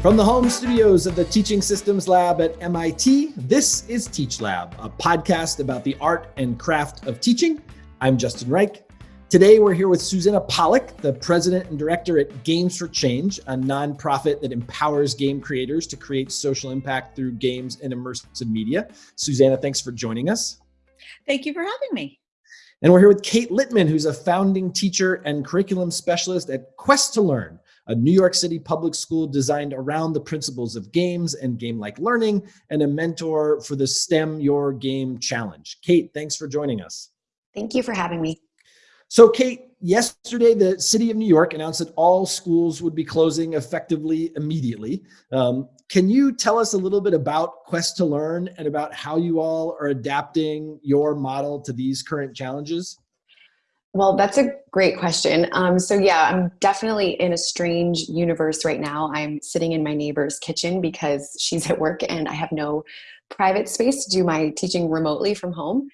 From the home studios of the Teaching Systems Lab at MIT, this is Teach Lab, a podcast about the art and craft of teaching. I'm Justin Reich. Today, we're here with Susanna Pollack, the president and director at Games for Change, a nonprofit that empowers game creators to create social impact through games and immersive media. Susanna, thanks for joining us. Thank you for having me. And we're here with Kate Littman, who's a founding teacher and curriculum specialist at Quest to Learn, a New York City public school designed around the principles of games and game-like learning, and a mentor for the STEM Your Game Challenge. Kate, thanks for joining us. Thank you for having me. So Kate, yesterday the city of New York announced that all schools would be closing effectively immediately. Um, can you tell us a little bit about Quest to Learn and about how you all are adapting your model to these current challenges? Well, that's a great question. Um, so yeah, I'm definitely in a strange universe right now. I'm sitting in my neighbor's kitchen because she's at work and I have no private space to do my teaching remotely from home.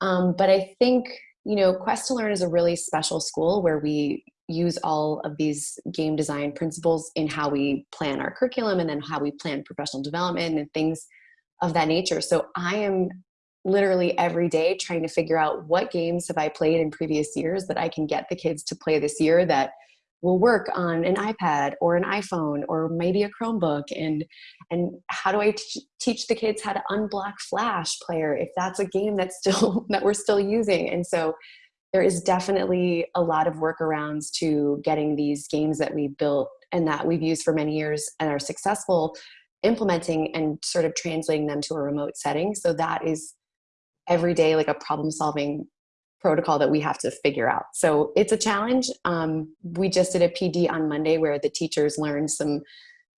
Um, but I think you know, Quest to Learn is a really special school where we use all of these game design principles in how we plan our curriculum and then how we plan professional development and things of that nature. So I am literally every day trying to figure out what games have I played in previous years that I can get the kids to play this year that will work on an iPad or an iPhone or maybe a Chromebook. And and how do I teach the kids how to unblock Flash player if that's a game that's still that we're still using? And so there is definitely a lot of workarounds to getting these games that we built and that we've used for many years and are successful implementing and sort of translating them to a remote setting. So that is every day like a problem solving protocol that we have to figure out. So it's a challenge. Um, we just did a PD on Monday where the teachers learned some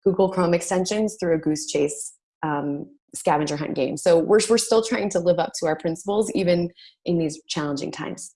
Google Chrome extensions through a Goose Chase um, scavenger hunt game. So we're, we're still trying to live up to our principles even in these challenging times.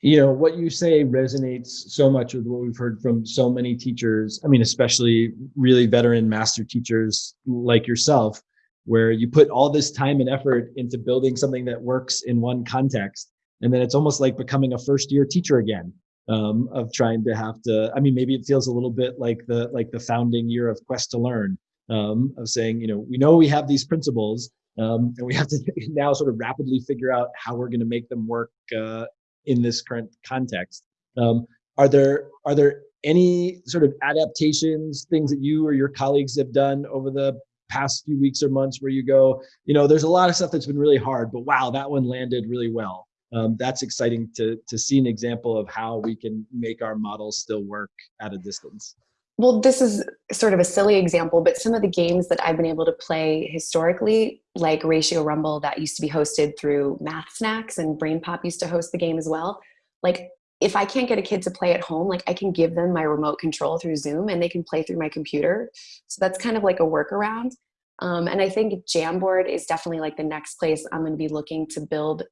You know, what you say resonates so much with what we've heard from so many teachers. I mean, especially really veteran master teachers like yourself, where you put all this time and effort into building something that works in one context. And then it's almost like becoming a first year teacher again um, of trying to have to i mean maybe it feels a little bit like the like the founding year of quest to learn um, of saying you know we know we have these principles um, and we have to now sort of rapidly figure out how we're going to make them work uh, in this current context. Um, are there are there any sort of adaptations things that you or your colleagues have done over the past few weeks or months where you go you know there's a lot of stuff that's been really hard but wow that one landed really well um, that's exciting to, to see an example of how we can make our models still work at a distance. Well, this is sort of a silly example, but some of the games that I've been able to play historically, like Ratio Rumble that used to be hosted through Math Snacks and BrainPop used to host the game as well. Like if I can't get a kid to play at home, like I can give them my remote control through Zoom and they can play through my computer. So that's kind of like a workaround. Um, and I think Jamboard is definitely like the next place I'm going to be looking to build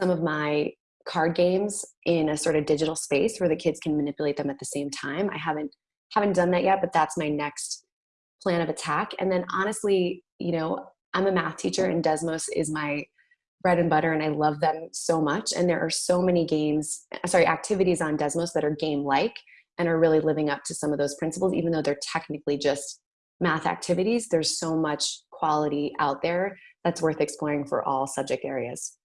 some of my card games in a sort of digital space where the kids can manipulate them at the same time. I haven't haven't done that yet, but that's my next plan of attack. And then honestly, you know, I'm a math teacher and Desmos is my bread and butter and I love them so much. And there are so many games, sorry, activities on Desmos that are game-like and are really living up to some of those principles, even though they're technically just math activities. There's so much quality out there that's worth exploring for all subject areas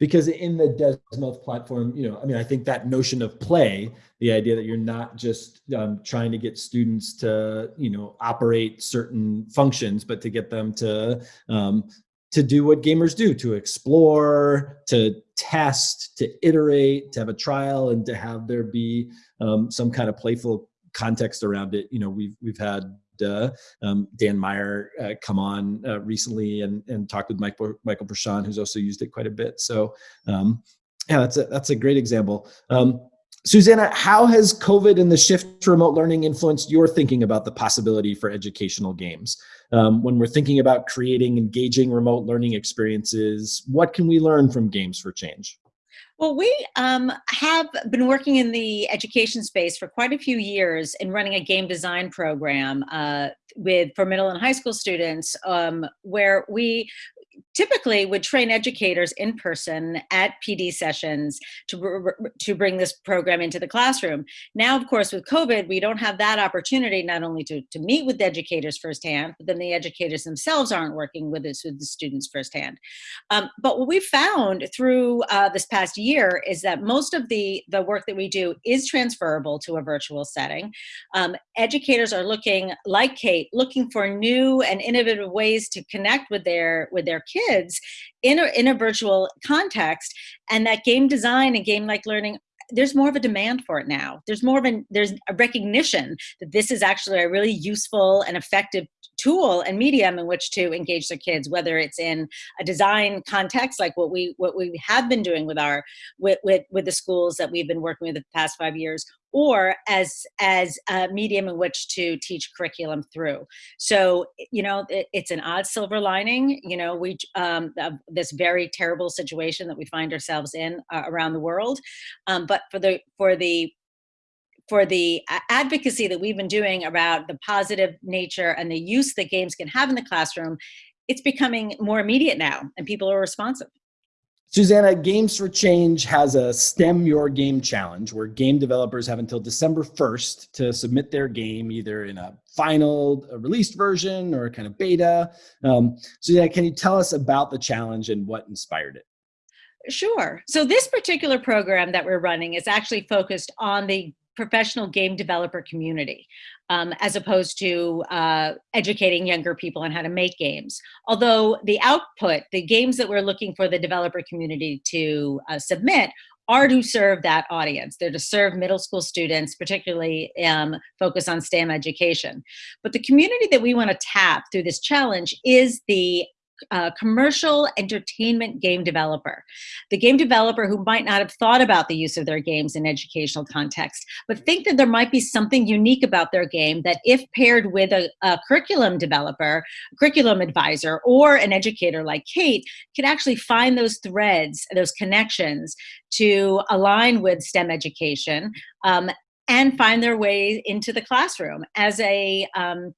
because in the Desmos platform, you know, I mean, I think that notion of play, the idea that you're not just um, trying to get students to, you know, operate certain functions, but to get them to um, to do what gamers do, to explore, to test, to iterate, to have a trial, and to have there be um, some kind of playful context around it. You know, we've we've had uh, um, Dan Meyer uh, come on uh, recently and, and talked with Mike, Michael Pershan, who's also used it quite a bit. So um, yeah, that's a, that's a great example. Um, Susanna, how has COVID and the shift to remote learning influenced your thinking about the possibility for educational games? Um, when we're thinking about creating engaging remote learning experiences, what can we learn from Games for Change? Well, we um, have been working in the education space for quite a few years in running a game design program uh, with for middle and high school students, um, where we typically would train educators in person at PD sessions to, to bring this program into the classroom. Now, of course, with COVID, we don't have that opportunity not only to, to meet with educators firsthand, but then the educators themselves aren't working with with the students firsthand. Um, but what we found through uh, this past year is that most of the, the work that we do is transferable to a virtual setting. Um, educators are looking, like Kate, looking for new and innovative ways to connect with their with their kids kids in a, in a virtual context and that game design and game like learning there's more of a demand for it now. There's more of a there's a recognition that this is actually a really useful and effective tool and medium in which to engage their kids, whether it's in a design context, like what we what we have been doing with our with with, with the schools that we've been working with the past five years, or as as a medium in which to teach curriculum through. So you know it, it's an odd silver lining. You know we um, this very terrible situation that we find ourselves in uh, around the world, um, but for the for the for the advocacy that we've been doing about the positive nature and the use that games can have in the classroom, it's becoming more immediate now and people are responsive. Susanna, Games for Change has a STEM Your Game challenge where game developers have until December 1st to submit their game either in a final a released version or a kind of beta. Um, Susanna, can you tell us about the challenge and what inspired it? Sure. So this particular program that we're running is actually focused on the professional game developer community um, as opposed to uh, educating younger people on how to make games. Although the output, the games that we're looking for the developer community to uh, submit are to serve that audience. They're to serve middle school students, particularly um, focus on STEM education. But the community that we want to tap through this challenge is the uh, commercial entertainment game developer. The game developer who might not have thought about the use of their games in educational context, but think that there might be something unique about their game that if paired with a, a curriculum developer, curriculum advisor, or an educator like Kate, could actually find those threads, those connections to align with STEM education um, and find their way into the classroom as a um,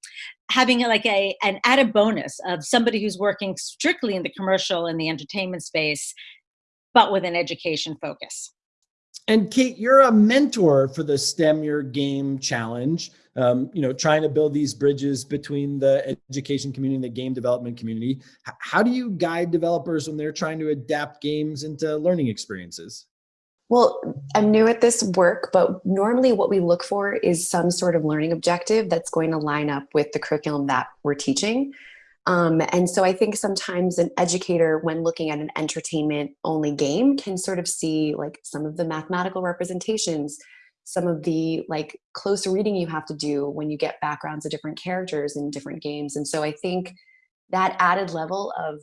having like a an added bonus of somebody who's working strictly in the commercial and the entertainment space, but with an education focus. And Kate, you're a mentor for the STEM Your Game Challenge. Um, you know, trying to build these bridges between the education community and the game development community. How do you guide developers when they're trying to adapt games into learning experiences? Well, I'm new at this work, but normally what we look for is some sort of learning objective that's going to line up with the curriculum that we're teaching. Um, and so I think sometimes an educator, when looking at an entertainment only game, can sort of see like some of the mathematical representations, some of the like close reading you have to do when you get backgrounds of different characters in different games. And so I think that added level of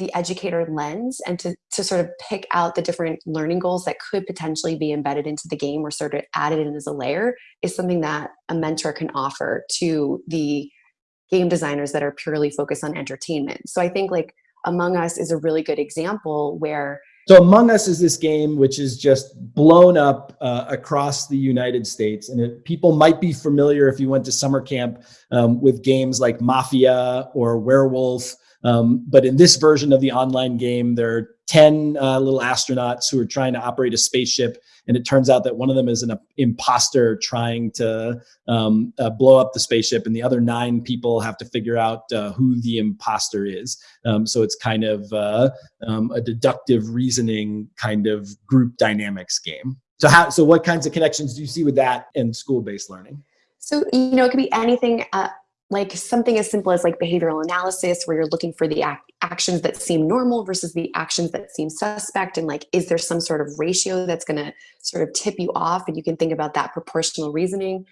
the educator lens and to, to sort of pick out the different learning goals that could potentially be embedded into the game or sort of added in as a layer is something that a mentor can offer to the game designers that are purely focused on entertainment. So I think like Among Us is a really good example where so Among Us is this game which is just blown up uh, across the United States. And it, people might be familiar if you went to summer camp um, with games like Mafia or Werewolf um, but in this version of the online game, there are 10 uh, little astronauts who are trying to operate a spaceship. And it turns out that one of them is an imposter trying to um, uh, blow up the spaceship. And the other nine people have to figure out uh, who the imposter is. Um, so it's kind of uh, um, a deductive reasoning kind of group dynamics game. So how, so what kinds of connections do you see with that and school-based learning? So, you know, it could be anything uh, like something as simple as like behavioral analysis where you're looking for the ac actions that seem normal versus the actions that seem suspect and like is there some sort of ratio that's going to sort of tip you off and you can think about that proportional reasoning?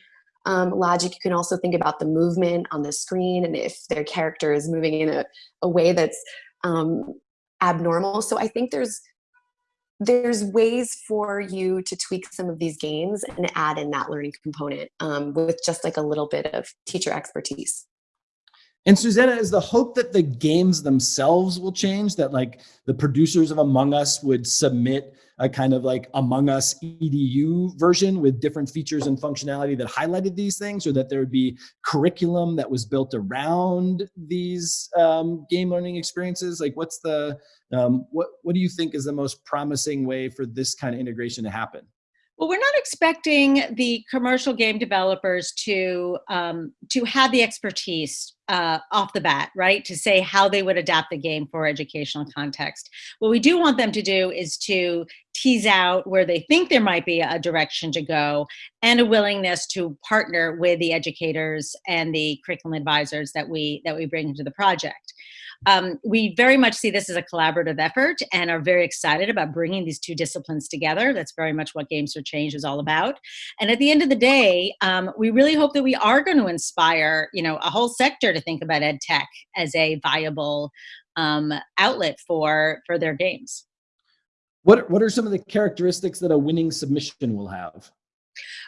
Um, logic you can also think about the movement on the screen and if their character is moving in a, a way that's um, abnormal. So i think there's there's ways for you to tweak some of these games and add in that learning component um, with just like a little bit of teacher expertise. And Susanna, is the hope that the games themselves will change, that like the producers of Among Us would submit a kind of like Among Us EDU version with different features and functionality that highlighted these things, or that there would be curriculum that was built around these um, game learning experiences? Like what's the, um, what, what do you think is the most promising way for this kind of integration to happen? Well, we're not expecting the commercial game developers to um, to have the expertise uh, off the bat, right? To say how they would adapt the game for educational context. What we do want them to do is to tease out where they think there might be a direction to go and a willingness to partner with the educators and the curriculum advisors that we that we bring into the project. Um, we very much see this as a collaborative effort and are very excited about bringing these two disciplines together. That's very much what Games for Change is all about. And at the end of the day, um, we really hope that we are going to inspire, you know, a whole sector to think about ed tech as a viable um, outlet for for their games. What what are some of the characteristics that a winning submission will have?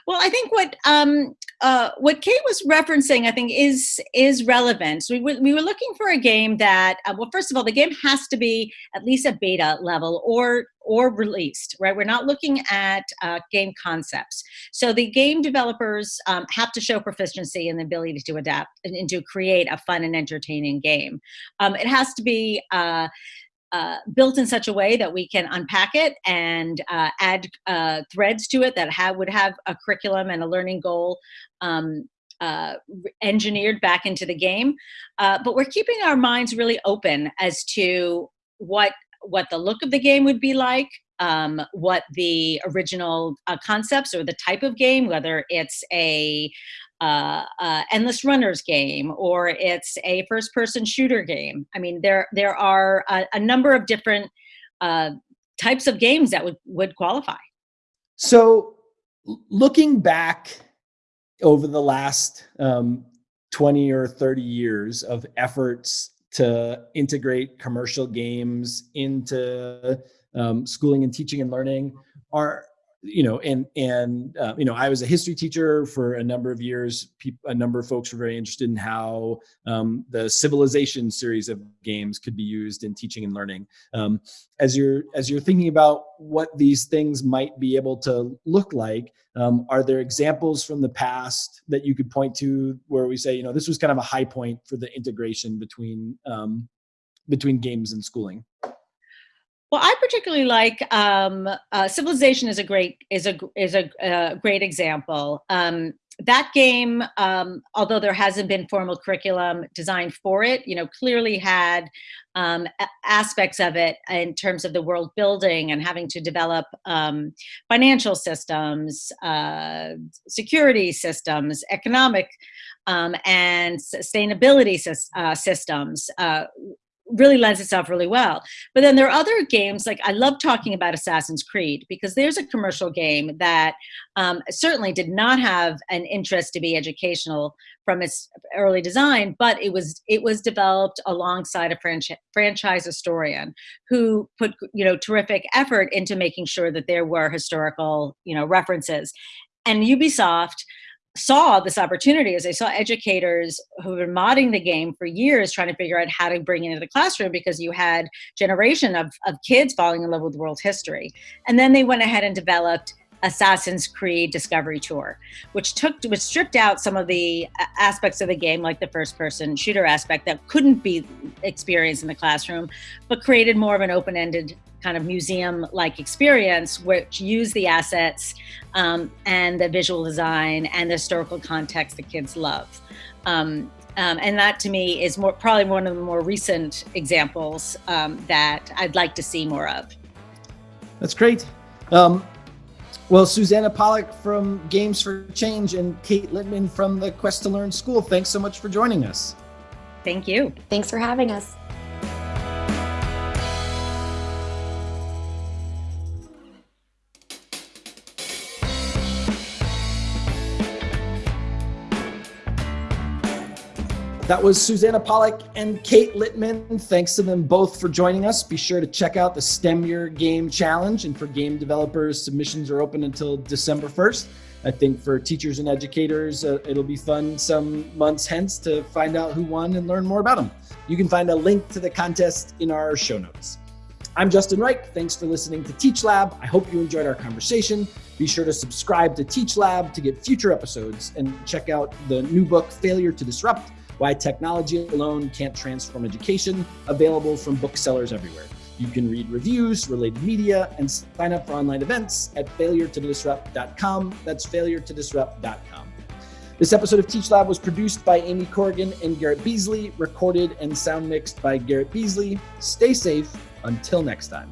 Well, I think what um, uh, what Kate was referencing, I think, is is relevant. So we, we were looking for a game that, uh, well, first of all, the game has to be at least a beta level or or released, right? We're not looking at uh, game concepts. So the game developers um, have to show proficiency and the ability to adapt and, and to create a fun and entertaining game. Um, it has to be uh, uh, built in such a way that we can unpack it and uh, add uh, threads to it that have, would have a curriculum and a learning goal um, uh, engineered back into the game. Uh, but we're keeping our minds really open as to what what the look of the game would be like, um, what the original uh, concepts or the type of game, whether it's a uh, uh, endless runners game or it's a first person shooter game. I mean, there there are a, a number of different uh, types of games that would would qualify. So, looking back over the last um, 20 or 30 years of efforts to integrate commercial games into um, schooling and teaching and learning, are you know, and and uh, you know, I was a history teacher for a number of years. People a number of folks were very interested in how um, the Civilization series of games could be used in teaching and learning. Um, as you're as you're thinking about what these things might be able to look like, um, are there examples from the past that you could point to where we say, you know, this was kind of a high point for the integration between um, between games and schooling? Well, I particularly like um, uh, Civilization is a great is a is a uh, great example. Um, that game, um, although there hasn't been formal curriculum designed for it, you know, clearly had um, aspects of it in terms of the world building and having to develop um, financial systems, uh, security systems, economic um, and sustainability uh, systems, uh, really lends itself really well. But then there are other games, like I love talking about Assassin's Creed because there's a commercial game that um, certainly did not have an interest to be educational from its early design, but it was it was developed alongside a franchi franchise historian who put you know terrific effort into making sure that there were historical you know references. And Ubisoft saw this opportunity as I saw educators who been modding the game for years trying to figure out how to bring it into the classroom because you had generation of, of kids falling in love with world history. And then they went ahead and developed Assassin's Creed Discovery Tour, which took which stripped out some of the uh, aspects of the game, like the first-person shooter aspect that couldn't be experienced in the classroom, but created more of an open-ended kind of museum-like experience, which use the assets um, and the visual design and the historical context that kids love. Um, um, and that to me is more probably one of the more recent examples um, that I'd like to see more of. That's great. Um, well, Susanna Pollack from Games for Change and Kate Littman from the Quest to Learn School, thanks so much for joining us. Thank you. Thanks for having us. That was Susanna Pollack and Kate Littman. Thanks to them both for joining us. Be sure to check out the STEM Your Game Challenge. And for game developers, submissions are open until December 1st. I think for teachers and educators, uh, it'll be fun some months hence to find out who won and learn more about them. You can find a link to the contest in our show notes. I'm Justin Reich. Thanks for listening to Teach Lab. I hope you enjoyed our conversation. Be sure to subscribe to Teach Lab to get future episodes and check out the new book, Failure to Disrupt Why Technology Alone Can't Transform Education, available from booksellers everywhere. You can read reviews, related media, and sign up for online events at failuretodisrupt.com. That's failuretodisrupt.com. This episode of Teach Lab was produced by Amy Corrigan and Garrett Beasley, recorded and sound mixed by Garrett Beasley. Stay safe until next time.